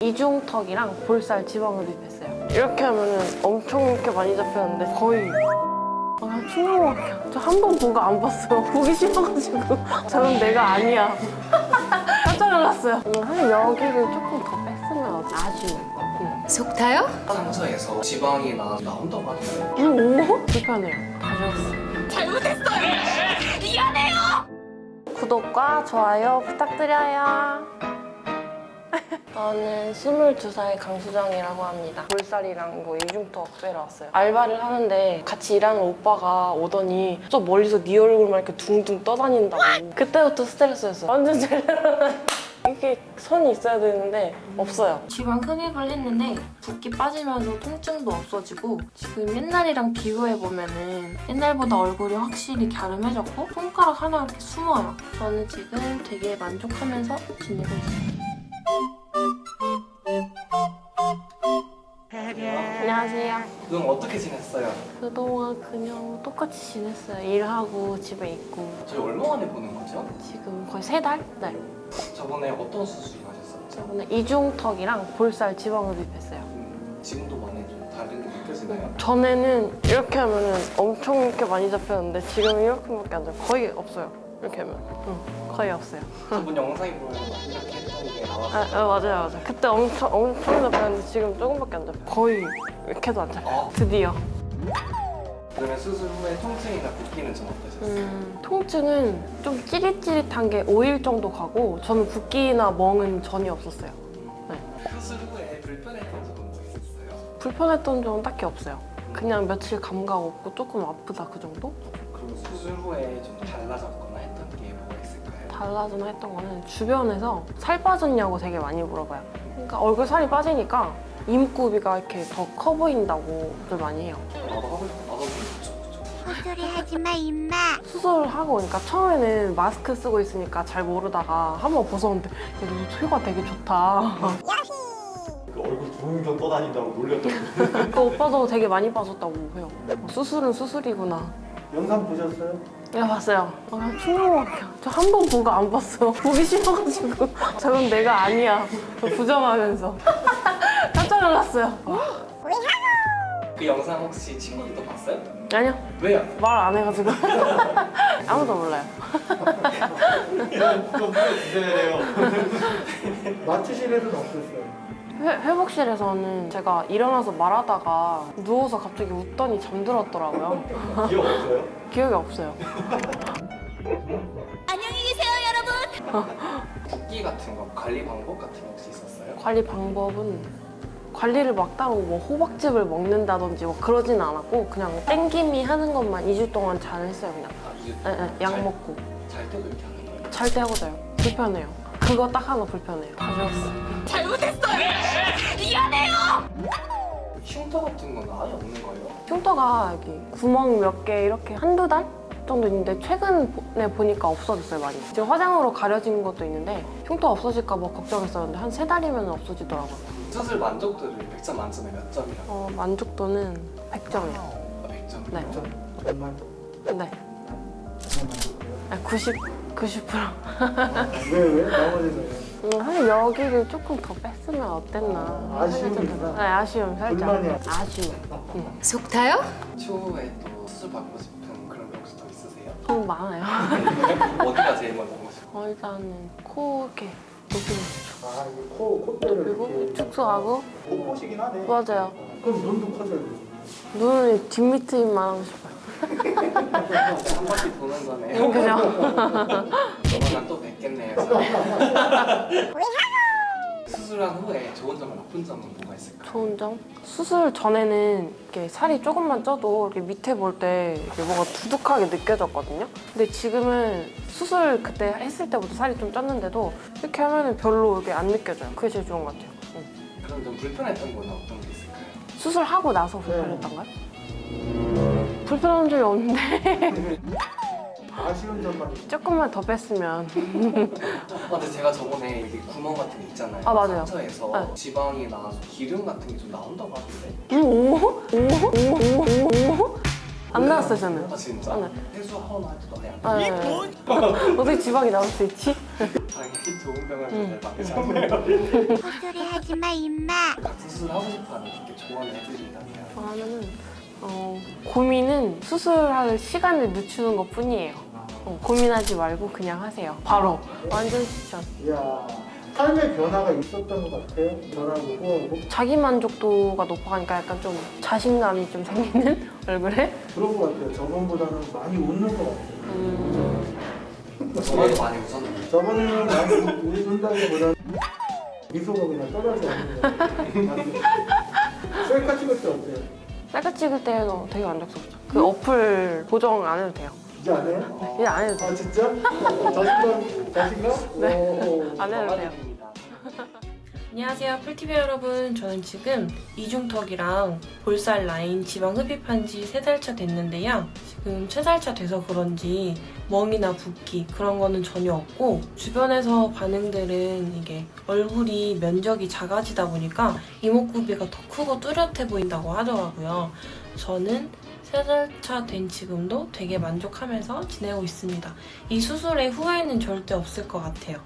이중턱이랑 볼살 지방을 입혔어요. 이렇게 하면은 엄청 이렇게 많이 잡혔는데 거의 아, 충격밖에 저한 번 보고 안 봤어요. 보기 싫어가지고 저는 내가 아니야. 깜짝 놀랐어요. 음, 사실 여기를 조금 더 뺐으면 아쉬워. 응. 속 타요? 상처에서 지방이 나, 나온다고 하는데 음, 오? 불편해요. 다 지웠어요. 잘못했어요! 미안해요! 구독과 좋아요 부탁드려요. 저는 22살 강수정이라고 합니다. 볼살이랑 뭐 이중턱 빼러 왔어요. 알바를 하는데 같이 일하는 오빠가 오더니 저 멀리서 네 얼굴만 이렇게 둥둥 떠다닌다고. 그때부터 스트레스였어요. 완전 제대로 이렇게 선이 있어야 되는데 없어요. 지방 흡입을 했는데 붓기 빠지면서 통증도 없어지고 지금 옛날이랑 비교해보면 은 옛날보다 얼굴이 확실히 갸름해졌고 손가락 하나 이렇게 숨어요. 저는 지금 되게 만족하면서 지내고 있어요. 그럼 어떻게 지냈어요? 그동안 그냥 똑같이 지냈어요. 일하고 집에 있고 저희 얼마 만에 보는 거죠? 지금 거의 세 달? 네. 저번에 어떤 수술 하셨었죠? 저번에 이중턱이랑 볼살 지방을 입혔어요. 음, 지금도 많이 좀 다르게 느껴지나요? 전에는 이렇게 하면은 엄청 이렇게 많이 잡혔는데 지금 은 이렇게밖에 안 잡혀. 거의 없어요. 이렇게 하면. 응, 거의 없어요. 저번 영상에 보면 막 이렇게 했던 게 아, 나와서 아, 맞아요, 맞아요. 그때 엄청 엄청 잡혔는데 지금 조금밖에 안 잡혀. 거의 이렇게도 안 잡혀. 아, 드디어. 그러면 수술 후에 통증이나 붓기는 좀 어떠셨어요? 음, 통증은 좀 찌릿찌릿한 게 5일 정도 가고 저는 붓기나 멍은 전혀 없었어요. 수술 후에 불편했던 점도 있었어요? 불편했던 점은 딱히 없어요. 그냥 며칠 감각 없고 조금 아프다 그 정도? 그럼 수술 후에 좀 달라졌거나 달라지나 했던 거는 주변에서 살 빠졌냐고 되게 많이 물어봐요. 그러니까 얼굴 살이 빠지니까 입구비가 이렇게 더 커 보인다고들 많이 해요. 나도 하고 싶어 나도 헛소리 하지마 임마 수술하고 그러니까 처음에는 마스크 쓰고 있으니까 잘 모르다가 한번 벗었는데 혀가 되게 좋다. 그 얼굴 둥둥 떠다닌다고 놀렸던 그 오빠도 되게 많이 빠졌다고 해요. 어, 수술은 수술이구나. 영상 보셨어요? 네 봤어요. 아, 충격밖에. 저한 번 보고 안 봤어요. 보기 싫어가지고 저건 내가 아니야. 부정하면서 깜짝 놀랐어요. 그 영상 혹시 친구들도 봤어요? 아니요 왜요? 말 안 해가지고 아무도 몰라요. 이런 좀 보여주셔야 돼요 맞추실 일은 없었어요 회, 회복실에서는 제가 일어나서 말하다가 누워서 갑자기 웃더니 잠들었더라고요. 기억 없어요? 기억이 없어요. 안녕히 계세요 여러분 붓기 같은 거 관리 방법 같은 거 혹시 있었어요? 관리 방법은 관리를 막 따로 뭐 호박즙을 먹는다든지 뭐 그러진 않았고 그냥 땡김이 하는 것만 2주 동안 잘 했어요 그냥. 아, 에, 에, 약 잘- 먹고 잘 때도 이렇게 하는 거예요? 잘 때 하고 자요. 불편해요. 그거 딱 하나 불편해요. 다 지웠어. 잘못했어요! 미안해요! 흉터 같은 건 아예 없는 거예요? 흉터가 여기 구멍 몇 개 이렇게 한두 달 정도 있는데 최근에 보니까 없어졌어요 많이. 지금 화장으로 가려진 것도 있는데 흉터 없어질까 봐 걱정했었는데 한 세 달이면 없어지더라고요. 수술 만족도를 100점 만점에 몇 점이라고? 어, 만족도는 100점이요. 아, 100점? 네. 정말 네. 아, 90, 90%. 왜 왜? 나머지는 왜? 음, 사실 여기를 조금 더 뺐으면 어땠나. 아쉬움이구나. 네, 아쉬움 살짝. 불만이야. 아쉬움. 응. 속 타요? 추후에 또 수술 받고 싶은 그런 게 혹시 더 있으세요? 좀 많아요. 어디가 제일 먼저 보고 싶어요? 어, 일단은 코 이렇게 높이는 아 이거 코, 콧대를 그리고 축소하고 콧보시긴 하네 맞아요. 그럼 눈도 커져야 돼 눈을 뒷밑만 하고 싶어요. 한 바퀴 도는 거네 요. 그죠? 조만간 또 뵙겠네요. 수술한 후에 좋은 점, 나쁜 점은 뭐가 있을까요? 좋은 점? 수술 전에는 이렇게 살이 조금만 쪄도 이렇게 밑에 볼 때 뭐가 두둑하게 느껴졌거든요. 근데 지금은 수술 그때 했을 때부터 살이 좀 쪘는데도 이렇게 하면 별로 이렇게 안 느껴져요. 그게 제일 좋은 것 같아요. 응. 그럼 좀 불편했던 거는 어떤 게 있을까요? 수술하고 나서 불편했던가요? 불편한 적이 없는데 아쉬운 점만 조금만 더 뺐으면 아, 근데 제가 저번에 이게 구멍 같은 게 있잖아요. 아, 맞아요. 상처에서 네. 지방이 나서 기름 같은 게 좀 나온다고 하던데. 오? 오? 오? 오? 오? 안 나왔어요 저는. 아 진짜? 네. 해수 하원 할 때도 해야 돼. 아, 네. 어떻게 지방이 나올 수 있지? 당연히 좋은 병을 음. 잘 막으셨네요. 헛소리 하지마 임마 수술 하고 싶어 하는 이렇게 조언을 해주신다면 저는 어, 고민은 수술할 시간을 늦추는 것 뿐이에요. 어, 고민하지 말고 그냥 하세요. 바로 완전 추천. 이야 삶의 변화가 있었던 것 같아요. 뭐 자기 만족도가 높아가니까 약간 좀 자신감이 좀 생기는 얼굴에. 그런 것 같아요. 저번보다는 많이 웃는 것 같아요. 음, 저번에도 많이 웃었는데 저번에는 많이 웃는다기보다는 미소가 그냥 떨어져. 셀카 찍을 때 어때요? 셀카 찍을 때도 되게 만족스럽죠. 그 어플 보정 안 해도 돼요. 이제 안 해요? 이제 안 해도 돼요. 아 진짜? 자신감? 자신감? 네. 오. 안 해도 돼요. 안녕하세요 풀TV 여러분. 저는 지금 이중턱이랑 볼살 라인 지방 흡입한 지 3달 차 됐는데요. 지금 3달 차 돼서 그런지 멍이나 붓기 그런 거는 전혀 없고 주변에서 반응들은 이게 얼굴이 면적이 작아지다 보니까 이목구비가 더 크고 뚜렷해 보인다고 하더라고요. 저는 3달 차된 지금도 되게 만족하면서 지내고 있습니다. 이 수술의 후회는 절대 없을 것 같아요